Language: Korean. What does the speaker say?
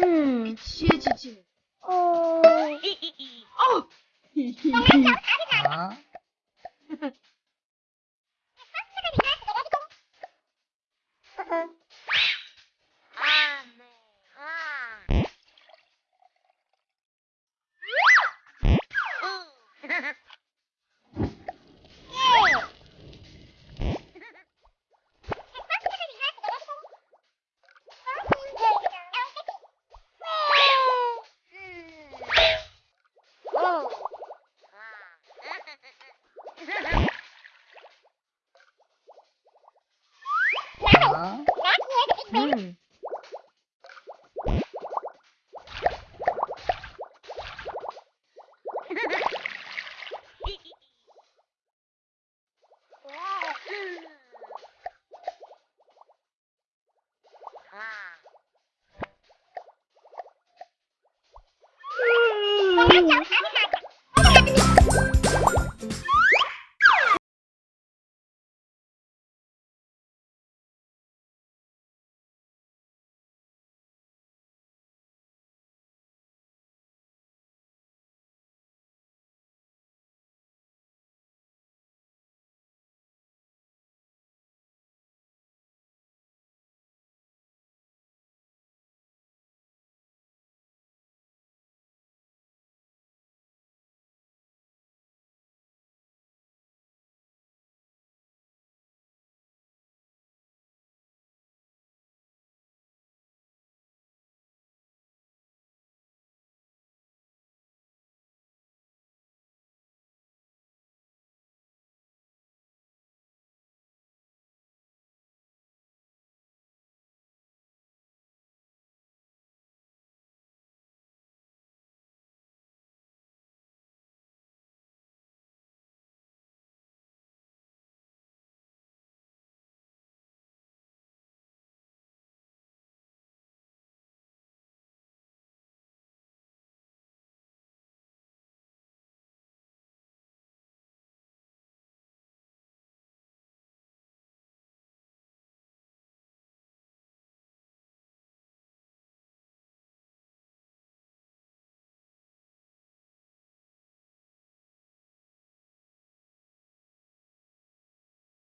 음, 지혜 지지. 어. 어. 음! 와! 아!